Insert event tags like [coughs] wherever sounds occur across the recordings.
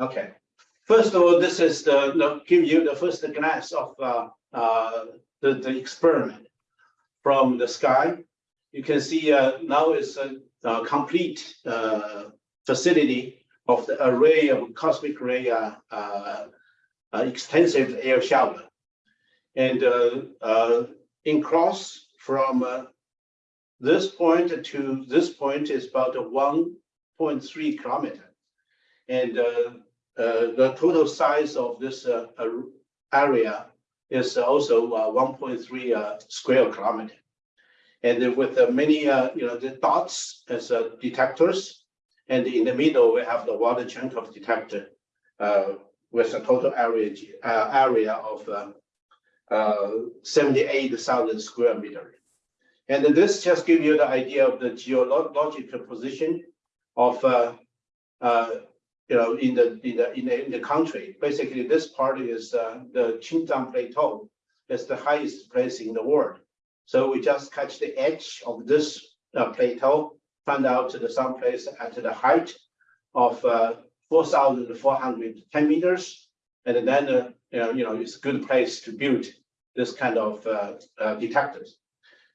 Okay. First of all, this is the, the give you the first glance of uh, uh, the, the experiment from the sky. You can see uh, now it's a, a complete uh, facility of the array of cosmic ray uh, uh, extensive air shower. And in cross from this point to this point is about 1.3 kilometer. And the total size of this uh, uh, area is also uh, 1.3 uh, square kilometer. And with uh, many, uh, you know, the dots as uh, detectors, and in the middle we have the water Cherenkov detector uh, with a total area uh, area of uh, uh, 78,000 square meter. And this just gives you the idea of the geological position of uh, uh, you know, in the, in the, in the, in the country. Basically, this part is uh, the Qingzang Plateau. It's the highest place in the world. So we just catch the edge of this uh, plateau, find out the someplace at the height of uh, 4,410 meters. And then, uh, you, know, you know, it's a good place to build this kind of uh, uh, detectors.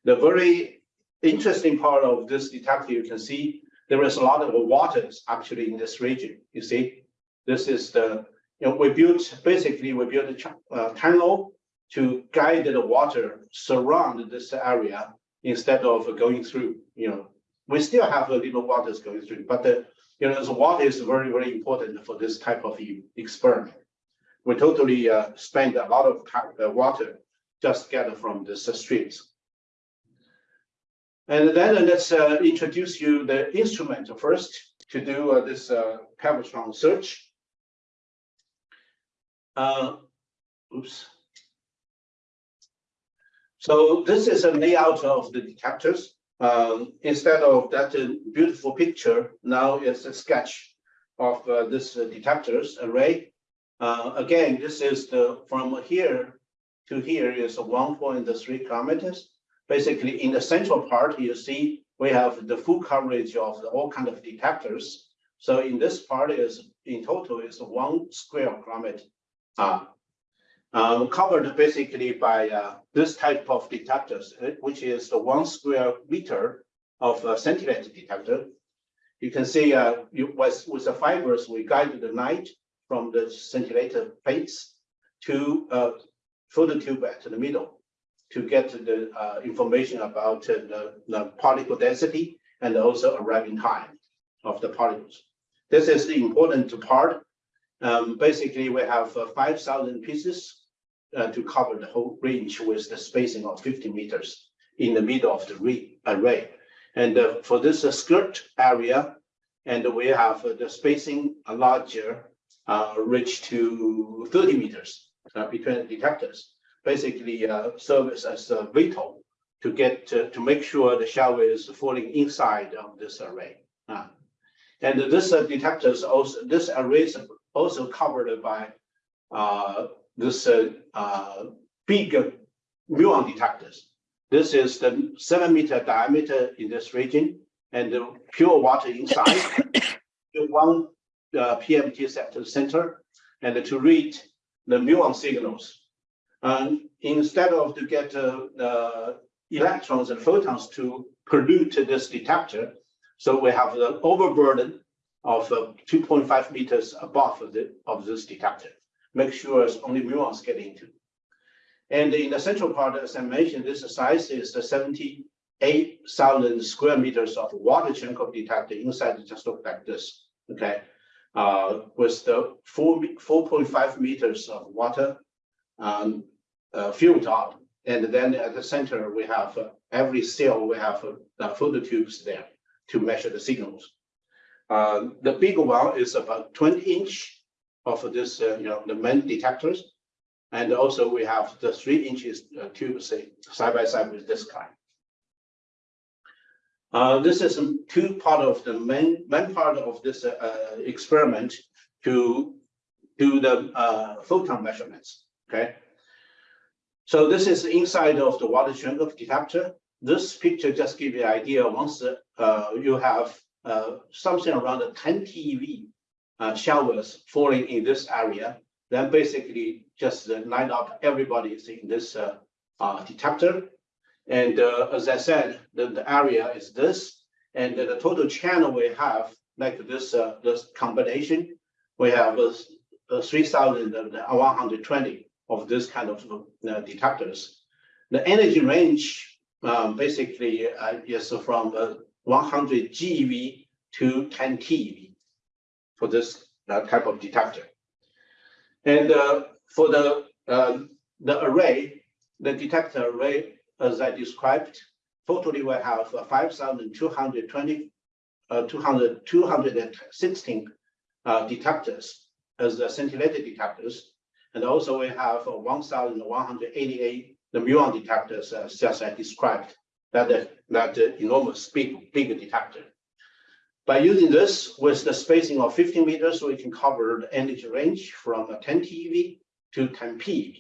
The very interesting part of this detector, you can see there is a lot of waters actually in this region. You see, this is the, you know, we built, basically we built a uh, tunnel to guide the water surround this area instead of going through, you know, we still have a little waters going through, but the, you know, the water is very, very important for this type of experiment. We totally uh, spend a lot of uh, water just get from the streams. And then let's uh, introduce you the instrument first to do uh, this uh, Pevatron search. Uh, oops. So this is a layout of the detectors. Um, instead of that uh, beautiful picture, now it's a sketch of uh, this uh, detectors array. Uh, again, this is the from here to here is 1.3 kilometers basically in the central part, you see we have the full coverage of all kind of detectors. So in this part is in total is one square kilometer, uh, um, covered basically by uh, this type of detectors, uh, which is the one square meter of a scintillate detector. You can see uh, you, with, with the fibers, we guide the light from the scintillator plates to uh, phototube at the middle to get the uh, information about uh, the, the, particle density and also arriving time of the particles. This is the important part. Um, basically, we have uh, 5,000 pieces uh, to cover the whole range with the spacing of 50 meters in the middle of the array. And uh, for this uh, skirt area, and we have the spacing larger, reach to 30 meters between the detectors basically uh, serves as a veto to get to, to make sure the shower is falling inside of this array. Uh, and this uh, detectors also this array is also covered by uh, this uh, uh, big muon detectors. This is the seven meter diameter in this region and the pure water inside. [coughs] one uh, PMT set to the center and to read the muon signals and instead of to get uh, electrons and photons to pollute this detector, so we have the overburden of uh, 2.5 meters above of, the, of this detector. Make sure it's only muons get into. And in the central part, as I mentioned, this size is the 78,000 square meters of water Cherenkov detector inside It just look like this, okay? Uh, with the 4, 4.5 meters of water um, uh, filled up. And then at the center, we have uh, every cell, we have uh, photo tubes there to measure the signals. Uh, the big one is about 20 inch of this, uh, you know, the main detectors. And also we have the three inches uh, tube say, side by side with this kind. This is two part of the main, main part of this experiment to do the photon measurements. Okay, so this is inside of the water Cherenkov detector. This picture just gives you an idea once uh, you have uh, something around 10 TeV uh, showers falling in this area, then basically just uh, line up everybody in this uh, uh, detector. And uh, as I said, the, the area is this, and the total channel we have, like this, uh, this combination, we have uh, uh, 3,120 of this kind of uh, detectors. The energy range um, basically uh, is from uh, 100 GeV to 10 TeV for this uh, type of detector. And uh, for the uh, the array, the detector array, as I described, totally we have uh, 5,220, uh, 200, 216 uh, detectors as the scintillator detectors. And also we have uh, 1,188 the muon detectors, uh, just I described, that, uh, that uh, enormous big, big detector. By using this with the spacing of 15 meters, we can cover the energy range from uh, 10 TeV to 10 PeV.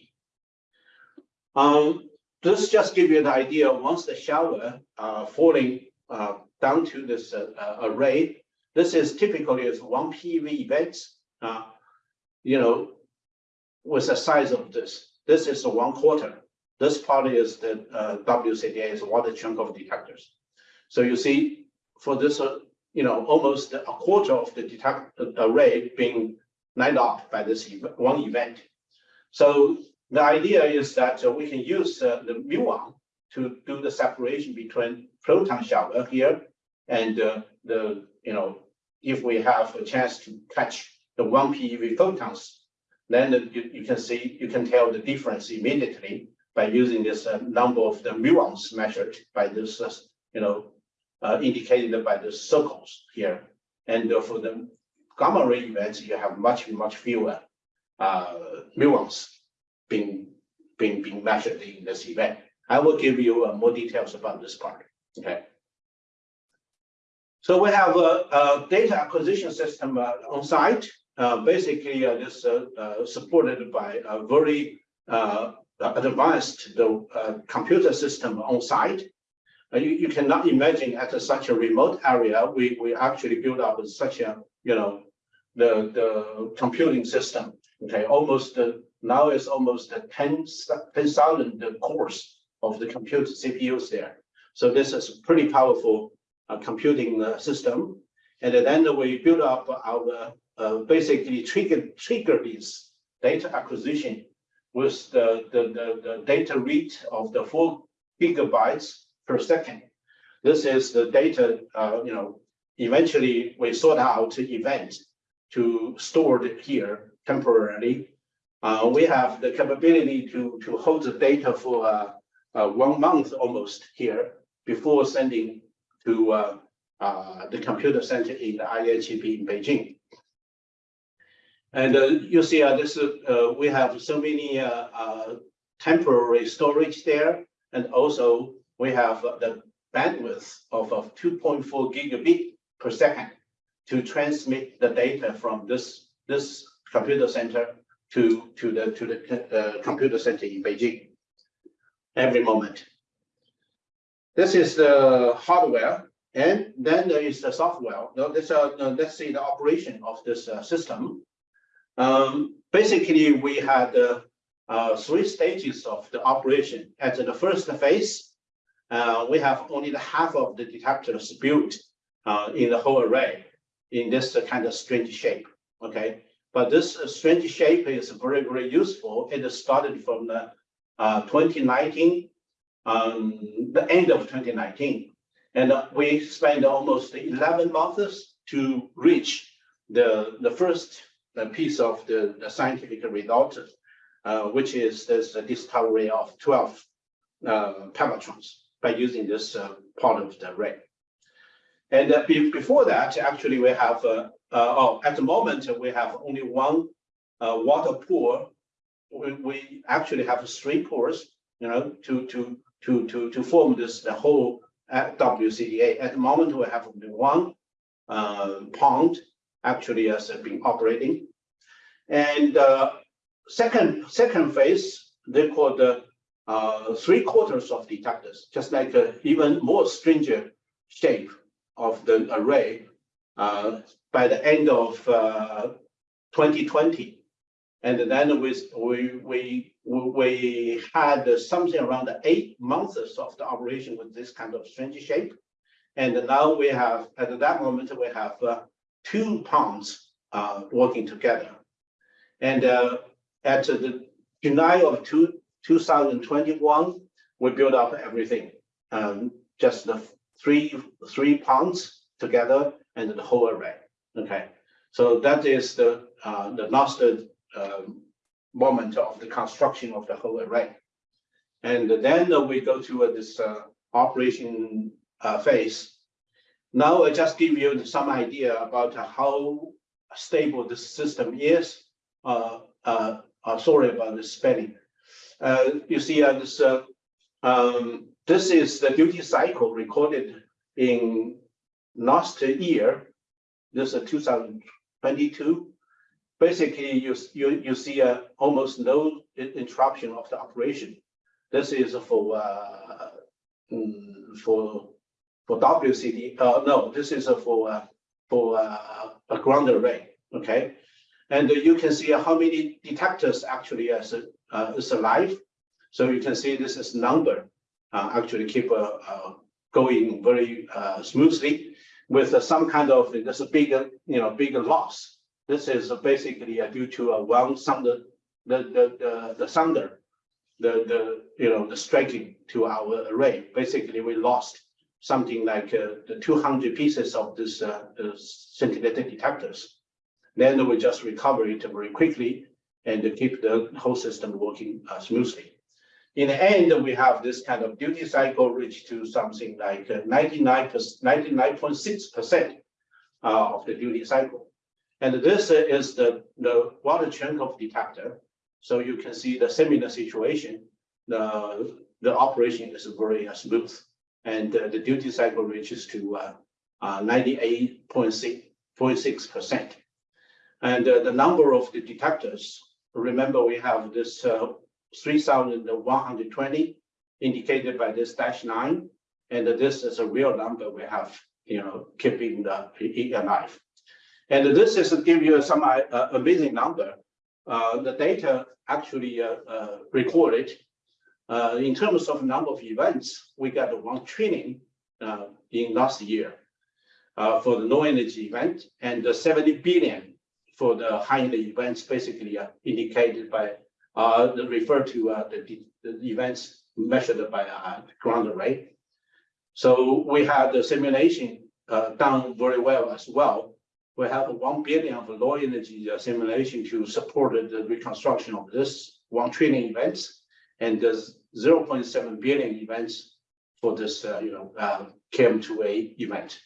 Um, this just give you an idea, once the shower uh, falling uh, down to this uh, uh, array, this is typically is one PeV event, uh, you know, with the size of this. This is a one quarter. This part is the uh, WCDA is water Cherenkov detectors. So you see, for this, uh, you know, almost a quarter of the detect array being lined up by this ev- one event. So the idea is that uh, we can use uh, the muon to do the separation between proton shower here and uh, the, you know, if we have a chance to catch the one PeV photons, then you, you can see, you can tell the difference immediately by using this uh, number of the muons measured by this, uh, you know, uh, indicated by the circles here. And uh, for the gamma ray events, you have much, much fewer uh, muons being, being, being measured in this event. I will give you uh, more details about this part, okay? So we have a, a data acquisition system on site. Uh, basically, uh, this uh, supported by a very advanced the, computer system on site. You, you cannot imagine at such a remote area, we, we actually build up such a, you know, the, the computing system, okay, almost, now is almost a 10 10,000 cores of the computer CPUs there. So this is a pretty powerful uh, computing uh, system. And then we build up our, uh, basically trigger, trigger this data acquisition with the, the, the, the data rate of the four gigabytes per second. This is the data, uh, you know, eventually we sort out event to store it here temporarily. Uh, we have the capability to, to hold the data for uh, uh, one month almost here before sending to uh, uh, the computer center in the IHEP in Beijing. And uh, you see, uh, this uh, we have so many uh, uh, temporary storage there, and also we have the bandwidth of, of 2.4 gigabit per second to transmit the data from this this computer center to to the to the uh, computer center in Beijing every moment. This is the hardware, and then there is the software. Now, this uh, uh, let's see the operation of this uh, system. Um, basically, we had uh, uh, three stages of the operation. At the first phase, uh, we have only the half of the detectors built uh, in the whole array in this kind of strange shape. Okay, but this uh, strange shape is very, very useful. It started from the uh, 2019, um, the end of 2019. And we spent almost 11 months to reach the, the first uh, piece of the, the scientific result, uh, which is this discovery of 12 uh, by using this uh, part of the array. And uh, be- before that, actually, we have, uh, oh, at the moment, we have only one water pool. We, we actually have three pools, you know, to, to, to, to, to form this, the whole WCDA. At the moment, we have only one uh, pond actually has been operating. And uh, second, second phase, they call the uh, three quarters of detectors, just like uh, even more stringent shape of the array. uh, by the end of uh, 2020. And then we, we, we, had something around eight months of the operation with this kind of strange shape. And now we have, at that moment, we have uh, two ponds uh, working together. And uh, at the July of two, 2021, we built up everything. Um, just the three, three ponds together and the whole array. Okay, so that is the uh, the last um, moment of the construction of the whole array. And then we go to uh, this uh, operation uh, phase. Now I just give you some idea about how stable this system is. Uh, uh, uh, sorry about the spelling. Uh, you see uh, this, um, this is the duty cycle recorded in last year. This is 2022. Basically, you, you, you see almost no interruption of the operation. This is for uh, mm, for for WCD. No, this is for for a ground array. Okay, and you can see how many detectors actually is, uh, is alive. So you can see this is number uh, actually keep uh, uh going very uh, smoothly with some kind of this bigger, you know, bigger loss. This is basically due to a one sounder, the, the, the, the sounder, the, the, you know, the striking to our array. Basically, we lost something like uh, the 200 pieces of this uh, scintillating detectors. Then we just recover it very quickly and keep the whole system working uh, smoothly. In the end, we have this kind of duty cycle reach to something like 99.6% uh, of the duty cycle. And this is the, the water Cherenkov detector. So you can see the similar situation. The, the operation is very uh, smooth and uh, the duty cycle reaches to 98.6%. Uh, and uh, the number of the detectors, remember we have this uh, 3,120 indicated by this dash nine. And this is a real number we have, you know, keeping the alive. And this is to give you some uh, amazing number. Uh, the data actually uh, uh, recorded uh, in terms of number of events, we got one training in last year for the low energy event and 70 billion for the high events basically uh, indicated by uh, the to uh, the, the events measured by uh, ground array. So we had the simulation uh, done very well as well. We have 1 billion of low energy uh, simulation to support the reconstruction of this 1 trillion events and there's 0.7 billion events for this, uh, you know, uh, KM2A event.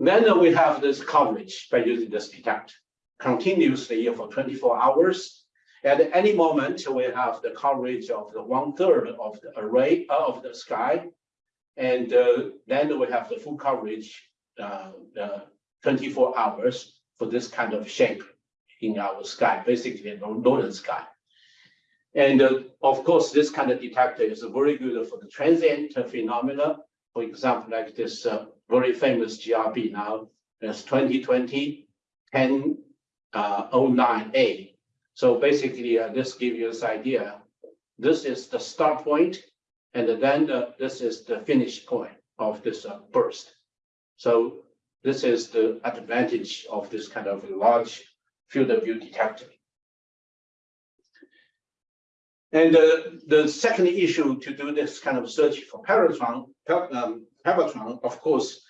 Uh, then we have this coverage by using this detect continuously for 24 hours. At any moment, we have the coverage of the one third of the array uh, of the sky. And uh, then we have the full coverage uh, 24 hours for this kind of shape in our sky, basically the northern sky. And uh, of course, this kind of detector is very good for the transient phenomena. For example, like this uh, very famous GRB now, it's 2020 1009A. Uh, so basically, uh, this gives you this idea. This is the start point, and then uh, this is the finish point of this uh, burst. So this is the advantage of this kind of large field of view detector. And uh, the second issue to do this kind of search for Pevatron, um, of course,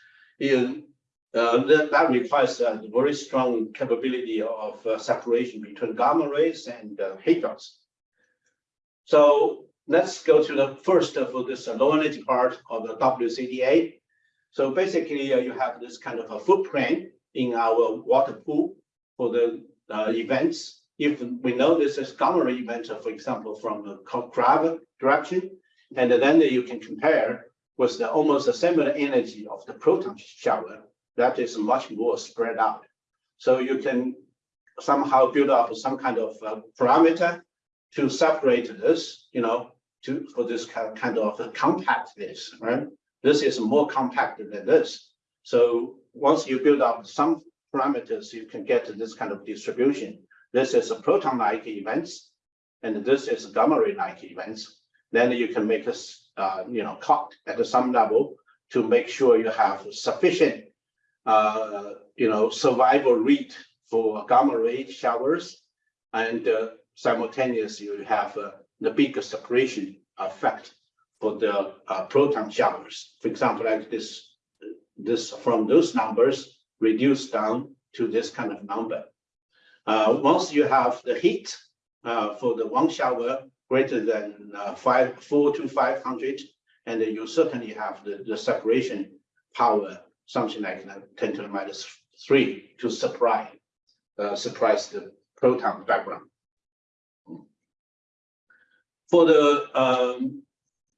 is uh, that, that, requires a very strong capability of uh, separation between gamma rays and uh, hadrons. So let's go to the first for this low energy part of the WCDA. So basically, uh, you have this kind of a footprint in our water pool for the uh, events. If we know this is gamma ray event, for example, from the Crab direction, and then you can compare with the almost similar energy of the proton shower that is much more spread out. So you can somehow build up some kind of uh, parameter to separate this, you know, to for this kind of, compactness, right? This is more compact than this. So once you build up some parameters, you can get this kind of distribution. This is a proton-like events, and this is gamma ray-like events. Then you can make a, uh, you know, cut at some level to make sure you have sufficient, uh, you know, survival rate for gamma ray showers. And uh, simultaneously, you have uh, the bigger separation effect for the uh, proton showers. For example, like this, this from those numbers reduced down to this kind of number. Uh, once you have the heat uh, for the one shower greater than uh, five, four to five hundred, and then you certainly have the, the separation power, something like uh, 10 to the minus three to supply, uh, the proton background. For the um,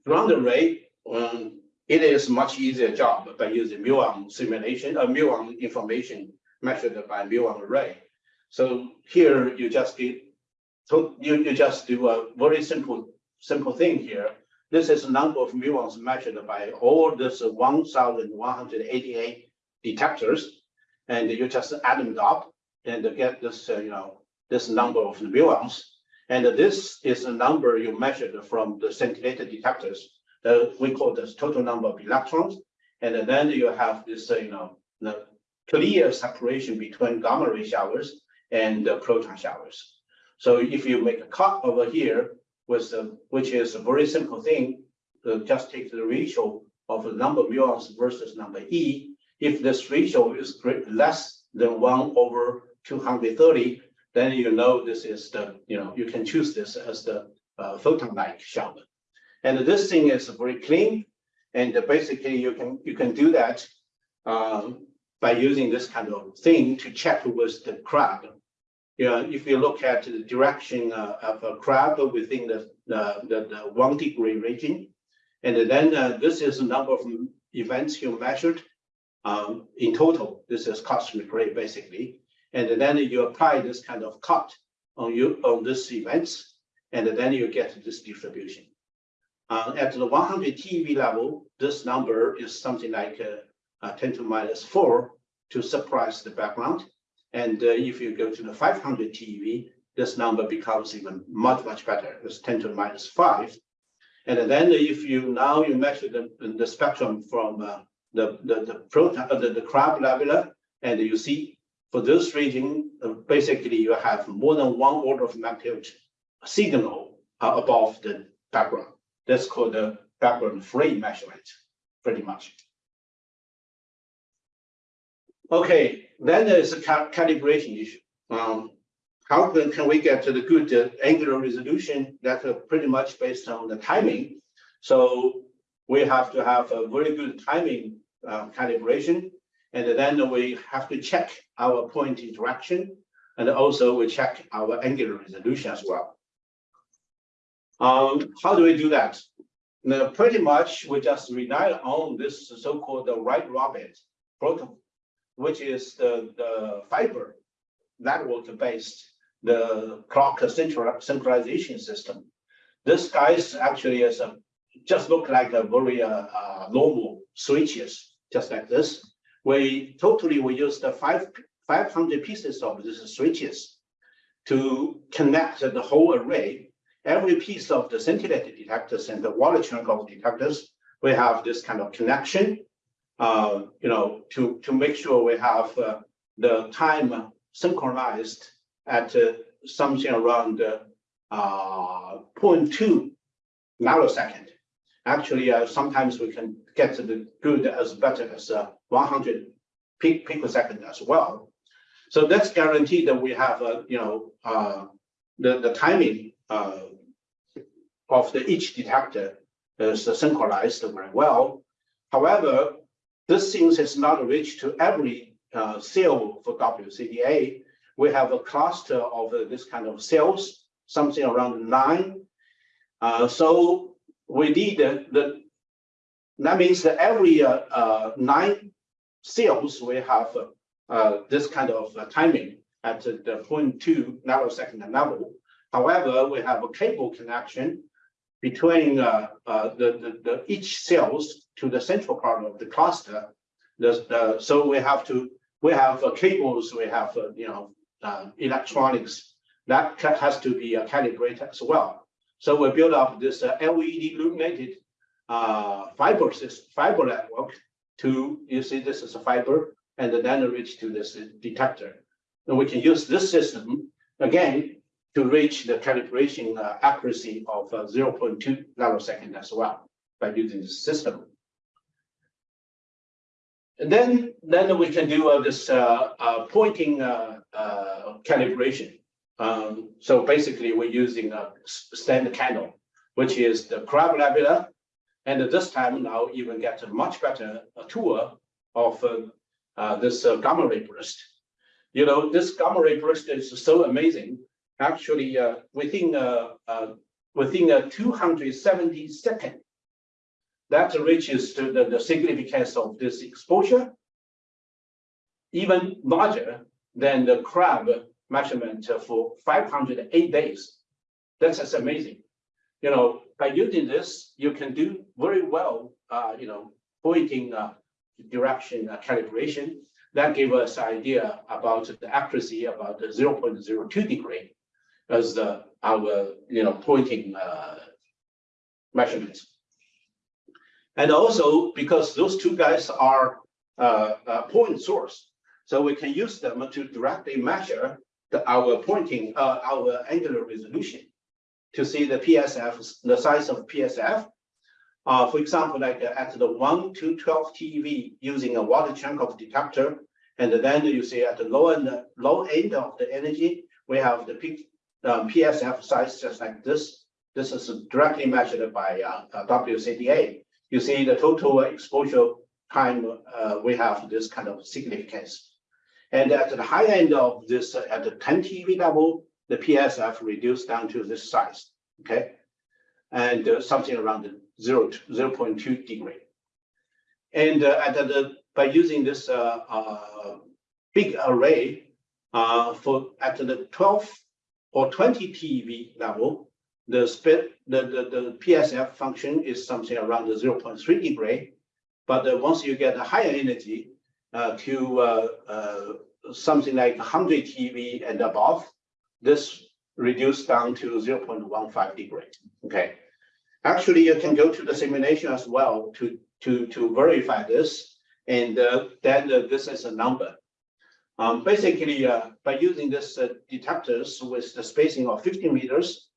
ground array, um, it is much easier job by using muon simulation, uh, muon information measured by muon array. So here you just get, so you, you just do a very simple, simple thing here. This is the number of muons measured by all this one thousand one hundred eighty-eight detectors. And you just add them up and get this, uh, you know, this number of muons. And this is the number you measured from the scintillator detectors. Uh, we call this total number of electrons. And then you have this, uh, you know, clear separation between gamma ray showers and proton showers. So if you make a cut over here with, the which is a very simple thing, just take the ratio of the number of muons versus number E. If this ratio is less than one over two hundred thirty, then you know this is the, you know, you can choose this as the uh, photon-like shower. And this thing is very clean, and basically you can, you can do that um, by using this kind of thing to check with the crab. You know, if you look at the direction uh, of a crab within the, the, the, the one degree region, and then uh, this is the number of events you measured um, in total. This is cosmic ray basically. And then you apply this kind of cut on you on this events, and then you get this distribution. Uh, at the 100 TeV level, this number is something like uh, uh, 10 to minus 4 to suppress the background. And uh, if you go to the 500 TeV, this number becomes even much, much better. It's 10 to the minus 5. And then if you now you measure the, the spectrum from uh, the, the, the proton, uh, the, the crab nebula, and you see for this region, uh, basically you have more than one order of magnitude signal uh, above the background. That's called the background free measurement, pretty much. Okay, then there's a cal calibration issue. Um, how can, can we get to the good uh, angular resolution that's uh, pretty much based on the timing? So we have to have a very good timing uh, calibration. And then we have to check our point interaction. And also we check our angular resolution as well. Um, how do we do that? Now, pretty much we just rely on this so-called the White Rabbit protocol, which is the, the fiber network-based the clock synchronization system. This guys actually is a, just look like a very uh, uh, normal switches, just like this. We totally we use the five 500 pieces of these switches to connect the whole array. Every piece of the scintillator detectors and the water Cherenkov detectors, we have this kind of connection, uh, you know, to, to make sure we have uh, the time synchronized at uh, something around uh, 0.2 nanosecond. Actually, uh, sometimes we can get the good as better as uh, 100 pic picosecond as well. So that's guaranteed that we have, uh, you know, uh, the, the timing uh, of the each detector is synchronized very well. However, this thing is not reached to every uh, cell for WCDA. We have a cluster of uh, this kind of cells, something around nine. Uh, so we need the, that means that every uh, uh, nine cells we have uh, this kind of timing at the 0.2 nanosecond level. However, we have a cable connection between the, the, the each cells to the central part of the cluster. There's, uh, so we have to, we have uh, cables, we have, uh, you know, uh, electronics that has to be uh, calibrated as well. So we build up this uh, LED illuminated fiber fiber network to, you see, this is a fiber, and then reach to this detector. And we can use this system again to reach the calibration accuracy of uh, 0.2 nanosecond as well by using this system. And then, then we can do uh, this uh, uh, pointing uh, uh, calibration. Um, so basically, we're using a standard candle, which is the crab nebula. And at this time now even get a much better uh, tour of uh, uh, this uh, gamma ray burst. You know, this gamma ray burst is so amazing. Actually, uh, within uh, uh, within a 270 second, that reaches to the, the significance of this exposure, even larger than the crab measurement for 508 days. That's just amazing. You know, by using this, you can do very well, uh, you know, pointing uh, direction uh, calibration. That gave us idea about the accuracy about the 0.02 degree as the our you know pointing uh, measurements. And also because those two guys are uh, uh, point source, so we can use them to directly measure the, our pointing uh, our angular resolution to see the PSF, the size of PSF. Uh, for example, like uh, at the one to 12 TeV using a water Cherenkov detector, and then you see at the low end, low end of the energy, we have the peak um, PSF size just like this. This is directly measured by uh, uh, WCDA. You see the total exposure time, uh, we have this kind of significance. And at the high end of this, uh, at the 10 TeV level, the PSF reduced down to this size, okay? And uh, something around the zero, to 0.2 degree. And uh, at the, by using this uh, uh, big array for at the 12 or 20 TeV level, the the, the, the PSF function is something around the 0.3 degree. But uh, once you get a higher energy uh, to uh, uh, something like 100 TeV and above, this reduced down to 0.15 degree. Okay. Actually, you can go to the simulation as well to, to, to verify this. And uh, then uh, this is a number. Um, basically, by using this detectors with the spacing of 50 meters,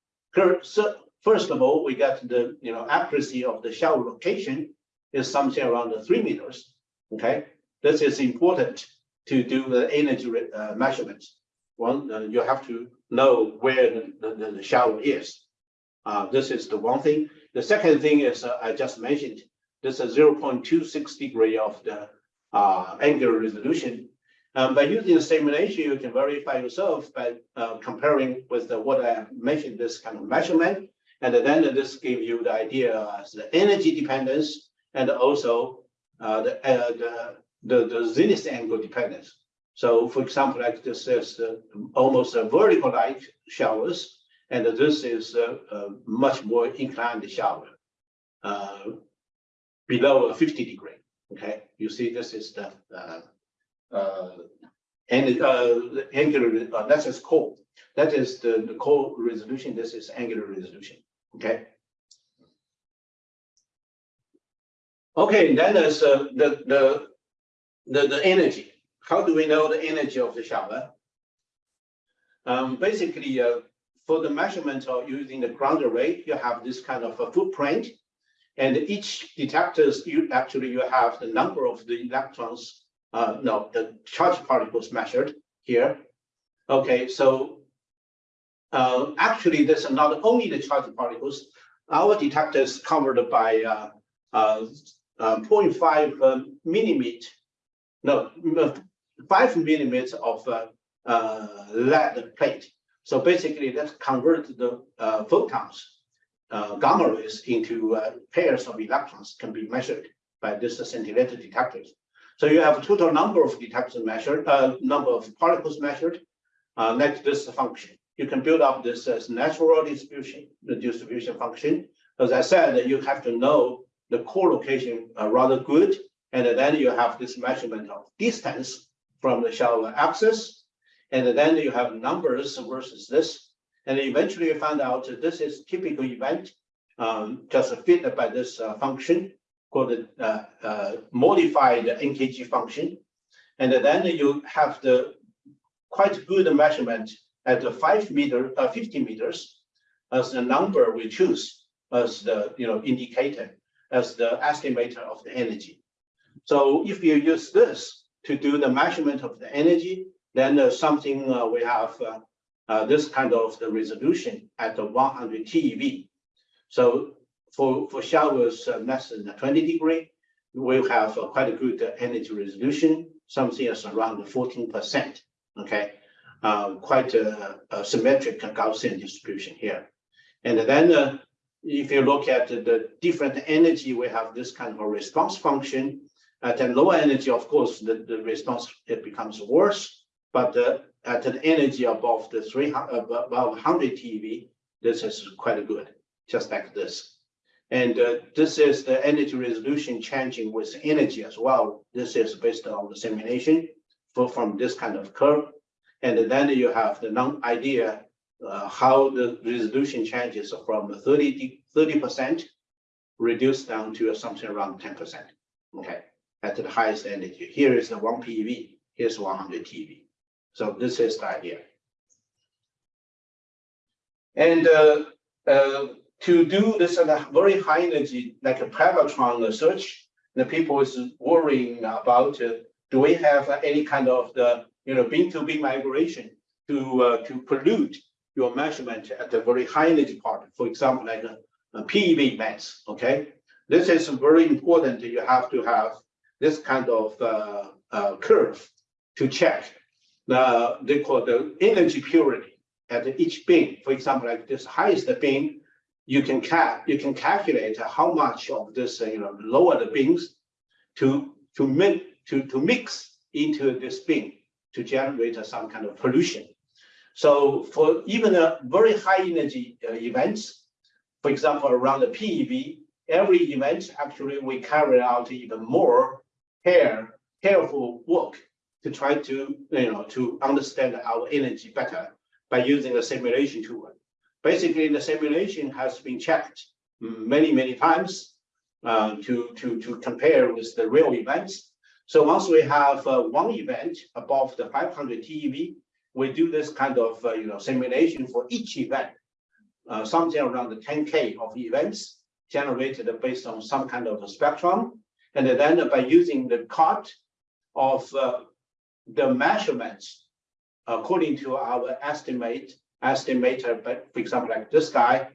so first of all, we got the you know accuracy of the shell location is something around the three meters. Okay, this is important to do the energy uh, measurements. One, uh, you have to know where the, the, the shower is. Uh, this is the one thing. The second thing is uh, I just mentioned. This is 0.26 degree of the uh, angular resolution. Um, by using the simulation, you can verify yourself by uh, comparing with the, what I mentioned, this kind of measurement. And then this gives you the idea as the energy dependence and also uh, the, uh, the, the, the zenith angle dependence. So for example, like this is uh, almost a vertical light showers, and this is a, a much more inclined shower uh, below 50 degree. Okay, you see this is the uh, uh, and uh, angular, uh, that is core. That is the, the core resolution. This is angular resolution. Okay. Okay, then there's uh, the, the, the, the energy. How do we know the energy of the shower? Um, basically, uh, for the measurement of using the ground array, you have this kind of a footprint. And each detectors, you actually you have the number of the electrons, uh, no, the charge particles measured here. Okay, so uh, actually, this is not only the charge particles. Our detector is covered by uh, uh, uh, 0.5 uh, millimeter, no, uh, five millimeters of lead plate. So basically, that converts the photons, gamma rays into pairs of electrons can be measured by this scintillator detectors. So you have a total number of detectors measured, uh, number of particles measured, uh, next this function. You can build up this as natural distribution, the distribution function. As I said, you have to know the core location uh, rather good, and then you have this measurement of distance from the shower axis, and then you have numbers versus this, and eventually you find out that this is typical event um, just fit by this uh, function called uh, uh, modified NKG function, and then you have the quite good measurement at the five meter, uh, 50 meters as the number we choose as the you know indicator, as the estimator of the energy. So if you use this to do the measurement of the energy, then uh, something uh, we have uh, uh, this kind of the resolution at the 100 TeV. So for, for showers uh, less than 20 degree, we'll have quite a good energy resolution, something as around 14%, okay? Uh, quite a, a, symmetric Gaussian distribution here. And then uh, if you look at the different energy, we have this kind of a response function. At a lower energy, of course, the, the response it becomes worse, but uh, at an energy above the 300, above 100 TeV, this is quite good, just like this. And uh, this is the energy resolution changing with energy as well. This is based on the simulation for, from this kind of curve. And then you have the non idea uh, how the resolution changes from 30 percent reduced down to something around 10 percent. Okay, at the highest energy. Here is the one PeV, Here's 100 TeV. So this is the idea. And uh, uh, to do this at a very high energy, like a Pevatron search, the people is worrying about uh, do we have any kind of the you know beam to beam migration to uh, to pollute your measurement at the very high energy part, for example, like a, a mass. Okay, this is very important. You have to have this kind of uh, uh, curve to check the they call the energy purity at each beam. For example, like this highest beam, you can cap you can calculate how much of this uh, you know lower the beams to to mix to to mix into this beam to generate some kind of pollution. So for even a very high energy uh, events, for example, around the PeV, every event actually we carry out even more care, careful work to try to, you know, to understand our energy better by using a simulation tool. Basically, the simulation has been checked many, many times uh, to, to, to compare with the real events. So once we have uh, one event above the 500 TeV, we do this kind of uh, you know simulation for each event, uh, something around the 10k of events generated based on some kind of a spectrum, and then by using the cut of uh, the measurements according to our estimate estimator, but for example like this guy,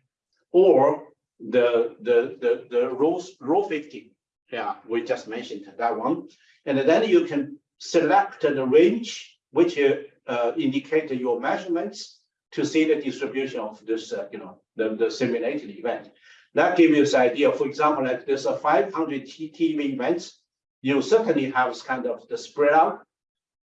or the the the the rho rho 50, yeah, we just mentioned that one, and then you can select the range which uh, indicate your measurements to see the distribution of this, uh, you know, the, the simulated event. That gives you this idea. For example, like there's a 500 TeV events, you certainly have kind of the spread out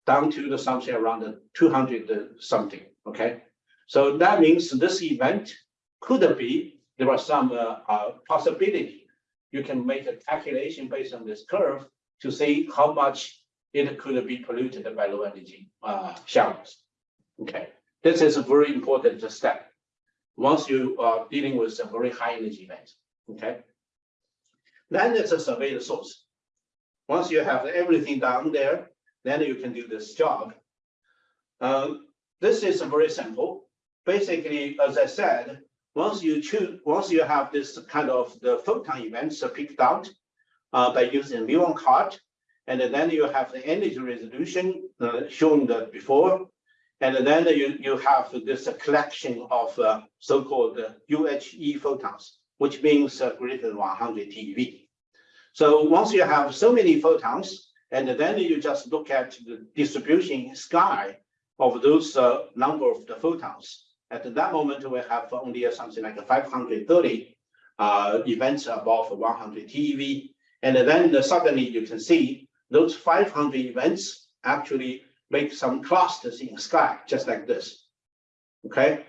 down to the something around the 200 something. Okay, so that means this event could be there are some uh, uh, possibility. You can make a calculation based on this curve to see how much it could be polluted by low energy uh, showers. Okay, this is a very important step. Once you are dealing with a very high energy event, okay, then it's a survey the source. Once you have everything down there, then you can do this job. Um, this is a very simple. Basically, as I said, once you choose, once you have this kind of the photon events picked out uh, by using muon cart, and then you have the energy resolution uh, shown that before. And then you, you have this collection of uh, so-called UHE photons, which means uh, greater than 100 TeV. So once you have so many photons, and then you just look at the distribution sky of those uh, number of the photons. At that moment, we have only something like 530 uh, events above 100 TeV. And then suddenly you can see those 500 events actually make some clusters in sky, just like this. Okay,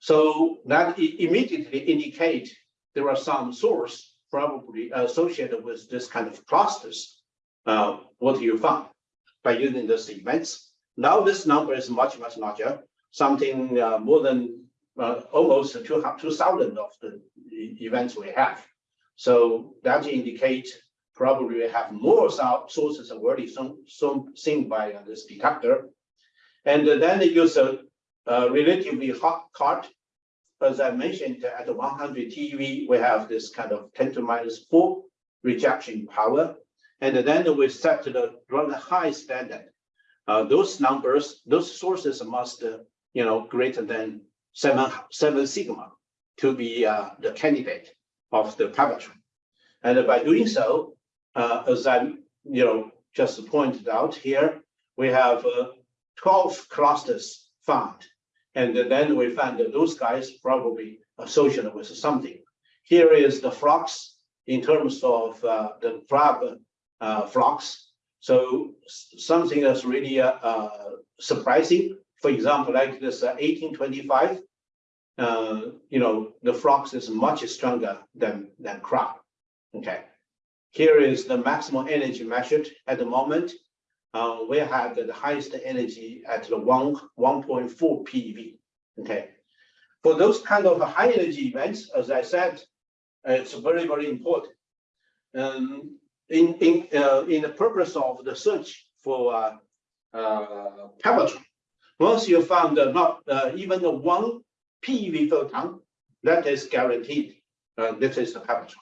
so that immediately indicate there are some source probably associated with this kind of clusters. Uh, what you found by using these events. Now this number is much, much larger, something uh, more than uh, almost 2,000 of the events we have. So that indicates probably we have more sources already some, some seen by uh, this detector. And then they use a, a relatively hot card. As I mentioned, at 100 TeV, we have this kind of 10 to minus 4 rejection power. And then we set to the rather high standard. Uh, those numbers, those sources must, uh, you know, greater than seven, seven sigma to be uh, the candidate of the Pevatron. And by doing so, uh, as I, you know, just pointed out here, we have uh, 12 clusters found. And then we found that those guys probably associated with something. Here is the flux in terms of uh, the Crab uh, flux. So something that's really uh, surprising. For example, like this 1825, you know, the flux is much stronger than, than Crab. Okay. Here is the maximum energy measured at the moment. Uh, we have the highest energy at the one 1.4 PeV. Okay. For those kind of high energy events, as I said, it's very, very important. Um, in in uh, in the purpose of the search for uh, uh, once you found not uh, even one PeV photon, that is guaranteed. Uh, this is the Pevatron.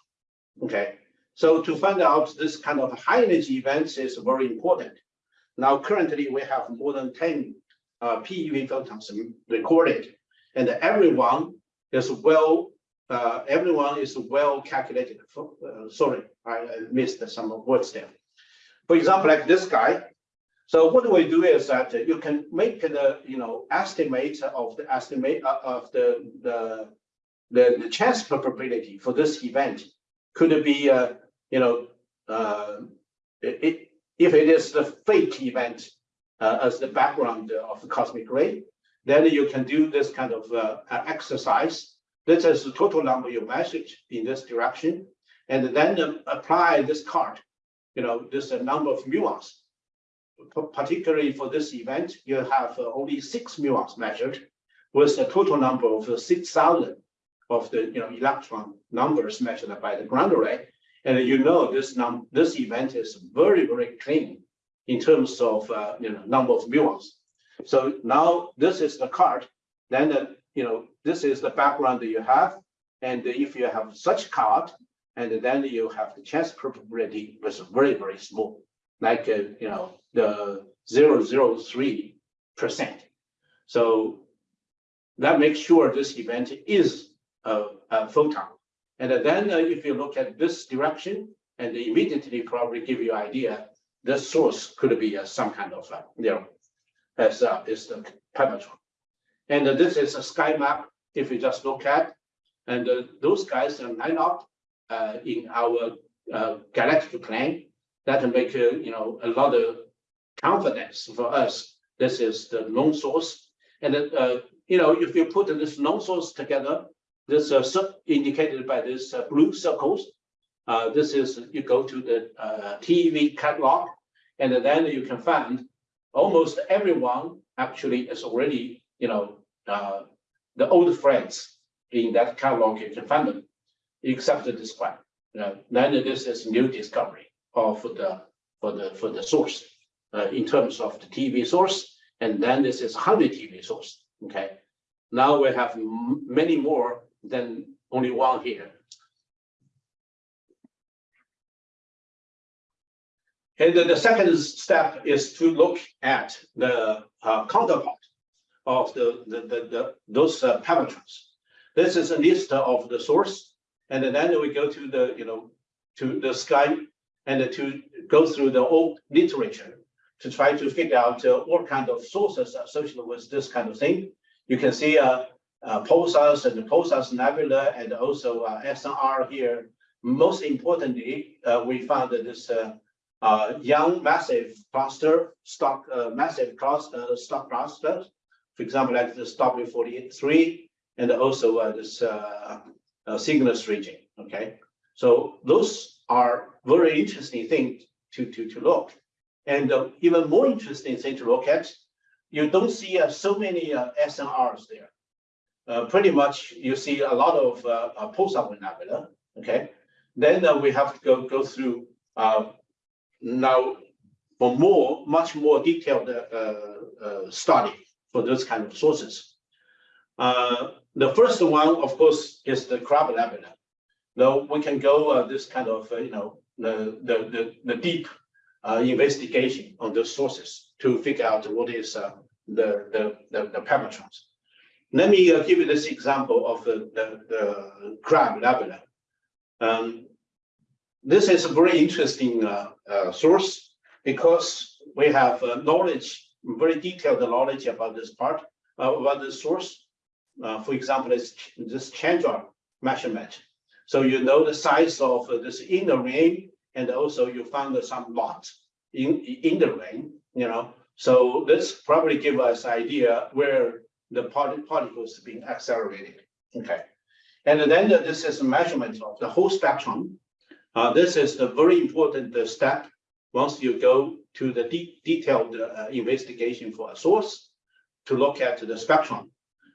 Okay. So to find out this kind of high energy events is very important. Now, currently we have more than 10 uh, PeV photons recorded, and everyone is well, uh, everyone is well calculated. Uh, sorry, I missed some words there. For example, like this guy. So what we do is that you can make the you know estimate of the estimate uh, of the the the, the chance probability for this event could be uh, you know, uh, it, if it is the fake event uh, as the background of the cosmic ray, then you can do this kind of uh, exercise. This is the total number you measured in this direction, and then apply this card, you know, this number of muons. Particularly for this event, you have only six muons measured, with a total number of 6,000 of the you know electron numbers measured by the ground array. And you know this num this event is very, very clean in terms of uh, you know number of muons. So now this is the card. Then uh, you know this is the background that you have. And if you have such card, and then you have the chance probability was very, very small, like uh, you know the 003 percent. So that makes sure this event is a, a photon and then uh, if you look at this direction, and immediately probably give you idea, the source could be uh, some kind of, uh, as uh, is the Pevatron. And uh, this is a sky map, if you just look at, and uh, those guys are line up uh, in our uh, galactic plane that make, uh, you know, a lot of confidence for us. This is the known source. And, uh, you know, if you put this known source together, this uh, indicated by this uh, blue circles. Uh, this is you go to the uh, TeV catalog, and then you can find almost everyone actually is already you know uh, the old friends in that catalog. You can find them, except this one. You know, then this is new discovery of the for the for the source uh, in terms of the TeV source, and then this is 100 TeV source. Okay, now we have many more than only one here. And then the second step is to look at the uh, counterpart of the, the, the, the those uh, Pevatrons. This is a list of the source, and then we go to the you know to the sky and to go through the old literature to try to figure out uh, what kind of sources associated with this kind of thing. You can see uh, uh, pulsars and pulsars nebula and also uh, SNR here. Most importantly, uh, we found this uh, uh, young massive cluster, stock massive cluster, stock cluster, for example, like this W43, and also this Cygnus region. Okay, so those are very interesting things to, to, to look. And uh, even more interesting thing to look at, you don't see uh, so many uh, SNRs there. Uh, pretty much you see a lot of uh, uh, pulsar nebula, okay? Then uh, we have to go, go through uh, now for more, much more detailed study for those kind of sources. The first one, of course, is the crab nebula. Now we can go this kind of, you know, the, the, the, the deep investigation on those sources to figure out what is uh, the, the, the, the Pevatrons. Let me uh, give you this example of the, the, the. Um, this is a very interesting uh, uh, source because we have uh, knowledge, very detailed knowledge about this part, uh, about the source. Uh, for example, it's this Chandra measurement. So you know the size of uh, this inner ring, and also you found some lot in, in the ring, you know. So this probably give us idea where the part- particles being accelerated. Okay. And then this is a measurement of the whole spectrum. Uh, this is the very important uh, step once you go to the de- detailed uh, investigation for a source to look at the spectrum.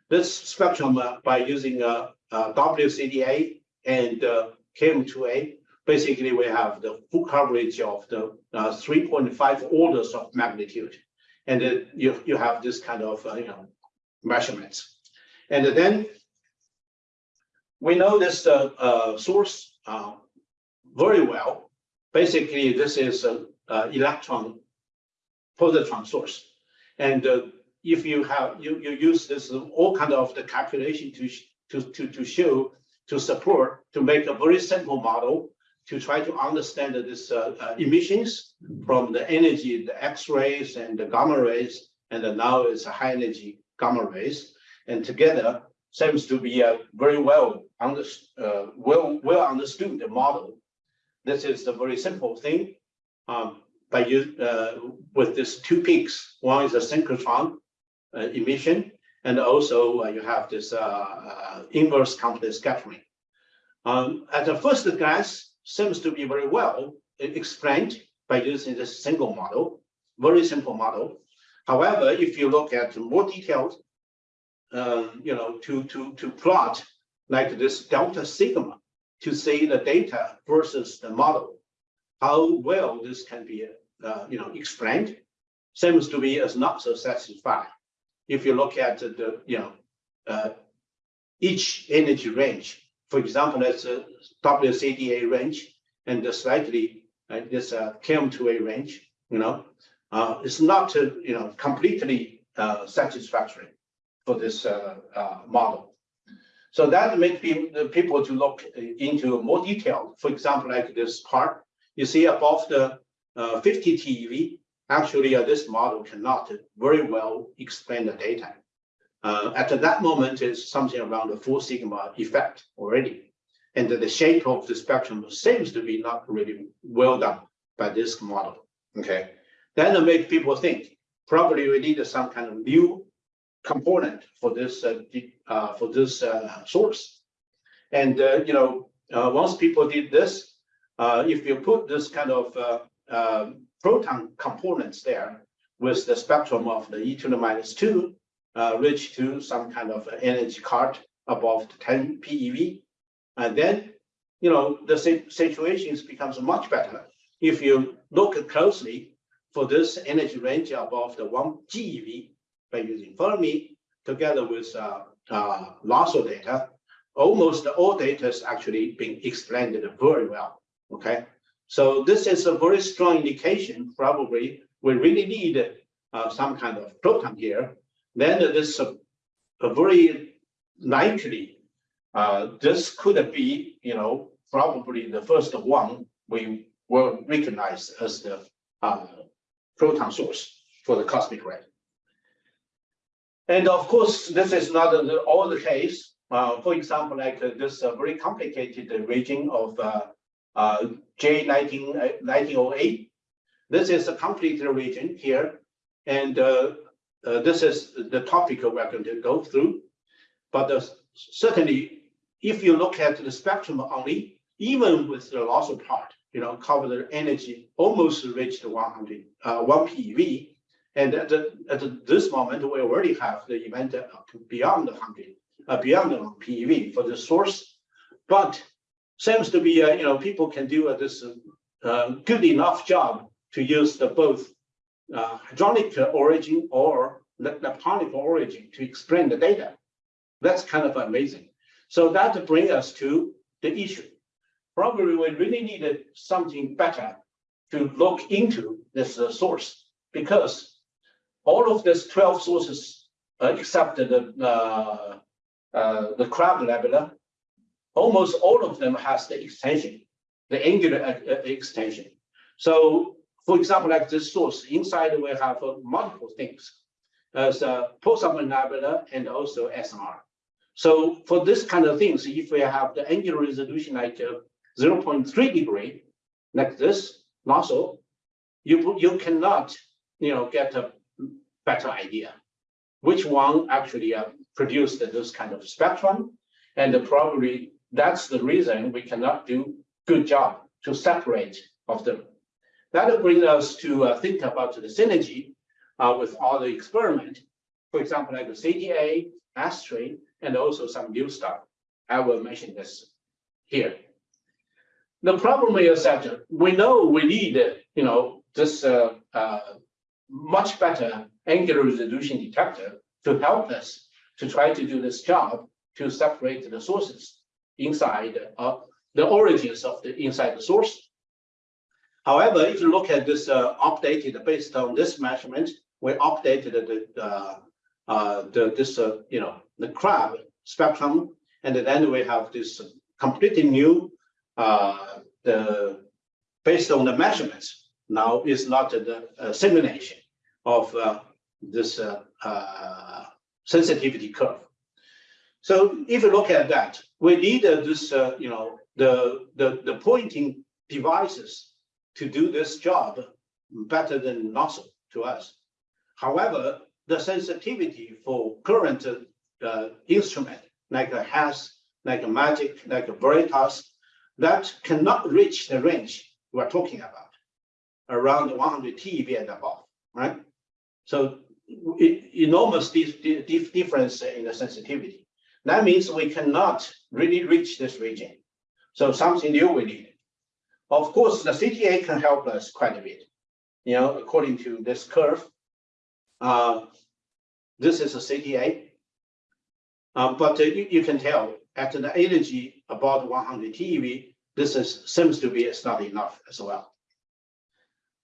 This spectrum uh, by using uh, uh, WCDA and uh, KM2A, basically we have the full coverage of the uh, 3.5 orders of magnitude. And you, you have this kind of, uh, you know, measurements. And then we know this uh, source very well. Basically, this is an electron positron source. And if you have, you, you use this, all kind of the calculation to, to, to, to show, to support, to make a very simple model to try to understand this uh, uh, emissions from the energy, the X-rays and the gamma rays, and now it's a high energy gamma rays. And together seems to be a very well under, uh, well, well understood model. This is a very simple thing. Um, by uh, with these two peaks, one is a synchrotron uh, emission, and also uh, you have this inverse Compton scattering. Um, at the first glance, seems to be very well explained by using this single model, very simple model. However, if you look at more detailed, um, you know, to to to plot like this delta sigma to see the data versus the model, how well this can be, uh, you know, explained, seems to be as not so satisfied. If you look at the, you know, uh, each energy range, for example, that's a WCDA range and the slightly uh, this uh, KM2A range, you know, uh, it's not, uh, you know, completely uh, satisfactory for this uh, uh, model. So that makes people, to look into more detail. For example, like this part, you see above the uh, 50 TeV, actually this model cannot very well explain the data. Uh, at that moment, it's something around the four sigma effect already. And the shape of the spectrum seems to be not really well done by this model. Okay, then it makes people think probably we need some kind of new component for this uh, uh, for this uh, source. And uh, you know, uh, once people did this, if you put this kind of proton components there with the spectrum of the e to the minus two, uh, reach to some kind of energy card above 10 PeV, and then you know the si- situations becomes much better if you look closely for this energy range above the one GeV by using Fermi together with uh, uh, LHAASO data, almost all data is actually being explained very well. Okay, so this is a very strong indication. Probably we really need uh, some kind of proton here. Then this uh, a very likely uh, this could be, you know, probably the first one we will recognize as the uh, proton source for the cosmic ray. And of course, this is not all the case. Uh, for example, like uh, this uh, very complicated region of uh, uh, J 19, 1908. This is a complete region here. And uh, this is the topic we're going to go through. But uh, certainly, if you look at the spectrum only, even with the loss of part, you know, cover the energy almost reached 100, uh, 1 PeV. And at, the, at this moment, we already have the event beyond 100, uh, beyond 1 PeV for the source. But seems to be, uh, you know, people can do uh, this uh, good enough job to use the both uh, origin or leptonic origin to explain the data. That's kind of amazing. So that brings us to the issue. Probably we really needed something better to look into this uh, source because all of these 12 sources, uh, except the, uh, uh, the crab nebula, almost all of them has the extension, the angular uh, extension. So for example, like this source, inside we have uh, multiple things as a pulsar nebula and also SNR. So for this kind of things, if we have the angular resolution like uh, 0.3 degree, like this nozzle, you, you cannot, you know, get a better idea which one actually uh, produced this kind of spectrum. And probably that's the reason we cannot do good job to separate of them. That brings us to uh, think about the synergy uh, with all the experiment. For example, like the CTA, ASTRI, and also some new stuff. I will mention this here. The problem is that we know we need, you know, this uh, uh, much better angular resolution detector to help us to try to do this job to separate the sources inside uh, the origins of the inside the source. However, if you look at this uh, updated based on this measurement, we updated the uh, uh, the this uh, you know the crab spectrum, and then we have this completely new uh, the based on the measurements. Now is not the uh, simulation of this sensitivity curve. So if you look at that, we need this, you know, the, the, the pointing devices to do this job better than nozzle to us. However, the sensitivity for current uh, instrument, like a HESS, like a MAGIC, like a Veritas, that cannot reach the range we're talking about, around 100 TeV and above, right? So enormous difference in the sensitivity. That means we cannot really reach this region. So something new we need. Of course, the CTA can help us quite a bit. You know, according to this curve, uh, this is a CTA. Uh, but uh, you, you, can tell at the energy about 100 TeV, this is, seems to be not enough as well.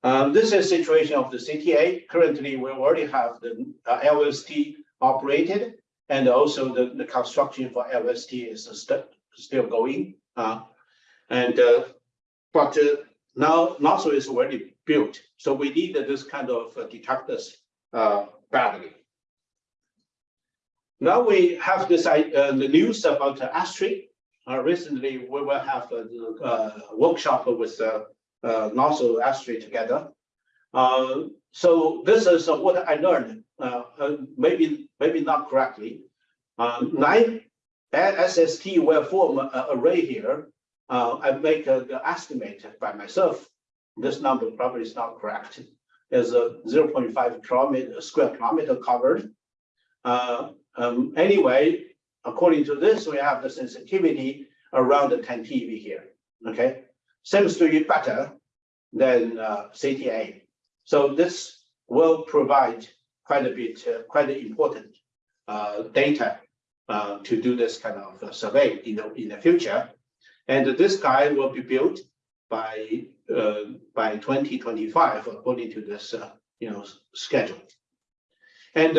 Um, this is situation of the CTA. Currently, we already have the uh, LST operated, and also the, the construction for LST is st still going. Uh, and uh, but uh, now LHAASO is already built, so we need this kind of uh, detectors uh, badly. Now we have this uh, the news about uh, ASTRI. Uh, recently, we will have uh, a, uh, workshop with LHAASO ASTRI together. So this is what I learned, maybe maybe not correctly. Nine SST will form an array here. I make the estimate by myself. This number probably is not correct. There's a 0.5 kilometer square kilometer covered. Um, anyway, according to this, we have the sensitivity around the 10 TeV here. Okay, seems to be better than uh, CTA. So this will provide quite a bit, uh, quite important uh, data uh, to do this kind of uh, survey in the in the future. And this guy will be built by uh, by 2025 according to this you know schedule. And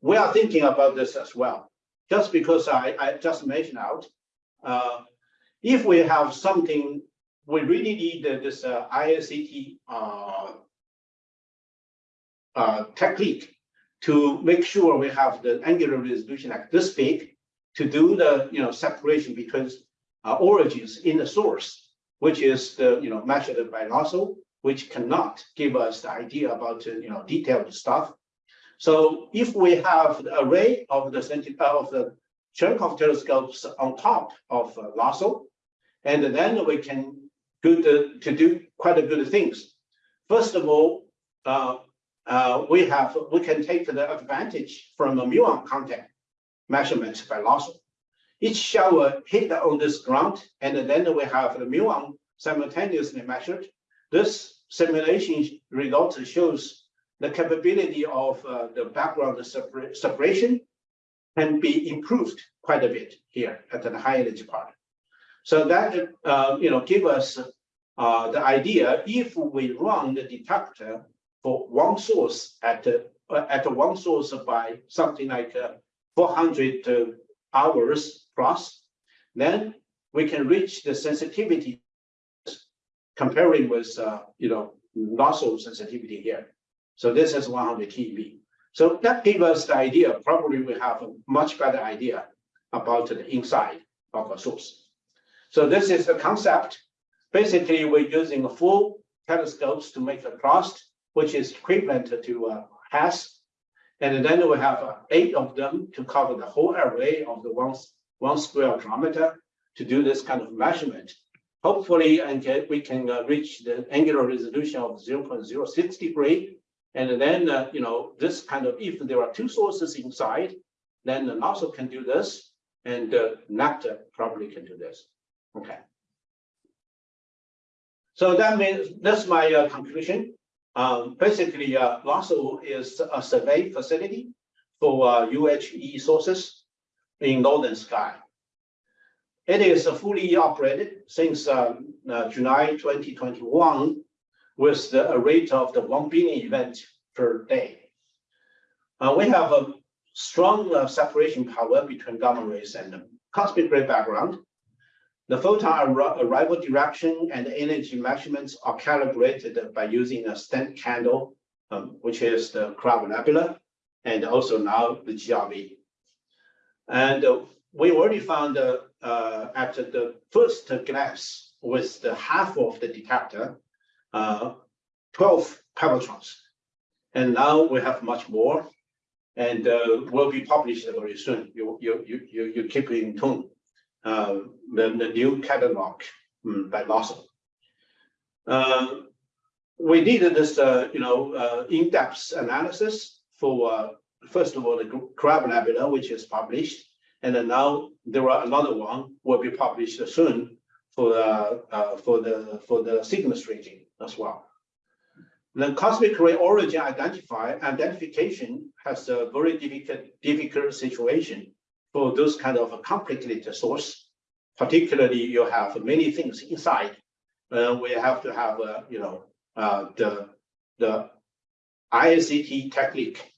we are thinking about this as well. Just because I, I just mentioned out, if we have something we really need this uh, ISCT uh, uh, technique to make sure we have the angular resolution like this big to do the you know separation between uh, origins in the source, which is the you know measured by LHAASO, which cannot give us the idea about uh, you know detailed stuff. So if we have the array of the uh, of the Cherenkov telescopes on top of uh, LHAASO. And then we can good uh, to do quite a good things. First of all, uh, uh, we have we can take the advantage from the muon contact measurement by LHAASO. Each shower hit on this ground, and then we have the muon simultaneously measured. This simulation result shows the capability of uh, the background separ separation can be improved quite a bit here at the high energy part. So that uh, you know give us uh, the idea if we run the detector for one source at uh, at one source by something like uh, 400 uh, hours plus, then we can reach the sensitivity comparing with uh, you know LHAASO sensitivity here. So this is 100 TeV. So that gave us the idea. Probably we have a much better idea about the inside of a source. So this is the concept. Basically, we're using a full telescopes to make a crust, which is equivalent to a HESS. And then we have uh, eight of them to cover the whole array of the one, one square kilometer to do this kind of measurement. Hopefully, and we can uh, reach the angular resolution of 0.06 degree. And then, uh, you know, this kind of, if there are two sources inside, then the nozzle can do this, and uh, Nectar probably can do this. Okay. So that means that's my uh, conclusion. Um, basically, uh, LHAASO is a survey facility for uh, UHE sources in Northern Sky. It is fully operated since um, uh, July 2021 with the rate of the 1 billion event per day. Uh, we have a strong uh, separation power between gamma rays and cosmic ray background. The photon arrival direction and energy measurements are calibrated by using a stent candle, um, which is the Crab Nebula, and also now the GRB. And uh, we already found uh, uh, at the first glance with the half of the detector, uh, 12 Pevatrons. And now we have much more and uh, will be published very soon. You, you, you, you, you keep in tune uh, the, the new catalog um, by LHAASO. Uh, we did this, you know, in-depth analysis for, first of all, the Crab Nebula, which is published, and then now there are another one will be published soon for the uh, for the for the Cygnus region as well. The cosmic ray origin identify identification has a very difficult difficult situation for those kind of complicated source. Particularly, you have many things inside. Uh, we have to have, uh, you know, uh, the the ISCT technique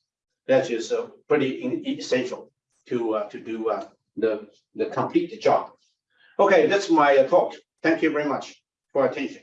that is uh, pretty essential to uh, to do uh, the the complete job. Okay, that's my talk. Thank you very much for attention.